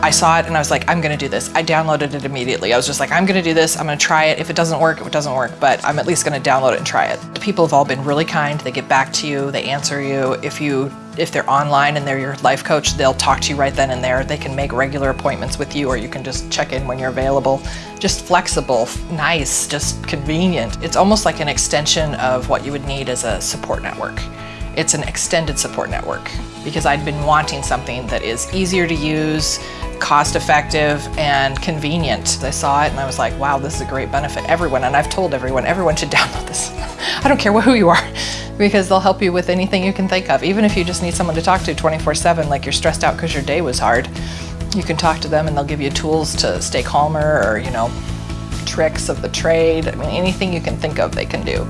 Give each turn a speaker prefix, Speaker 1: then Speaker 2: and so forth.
Speaker 1: I saw it and I was like, I'm gonna do this. I downloaded it immediately. I was just like, I'm gonna do this, I'm gonna try it. If it doesn't work, it doesn't work, but I'm at least gonna download it and try it. The people have all been really kind. They get back to you, they answer you. If you if they're online and they're your life coach, they'll talk to you right then and there. They can make regular appointments with you or you can just check in when you're available. Just flexible, nice, just convenient. It's almost like an extension of what you would need as a support network. It's an extended support network because I'd been wanting something that is easier to use, cost effective and convenient. I saw it and I was like, wow, this is a great benefit. Everyone, and I've told everyone, everyone should download this. I don't care who you are because they'll help you with anything you can think of. Even if you just need someone to talk to 24-7, like you're stressed out because your day was hard, you can talk to them and they'll give you tools to stay calmer or, you know, tricks of the trade. I mean, anything you can think of, they can do.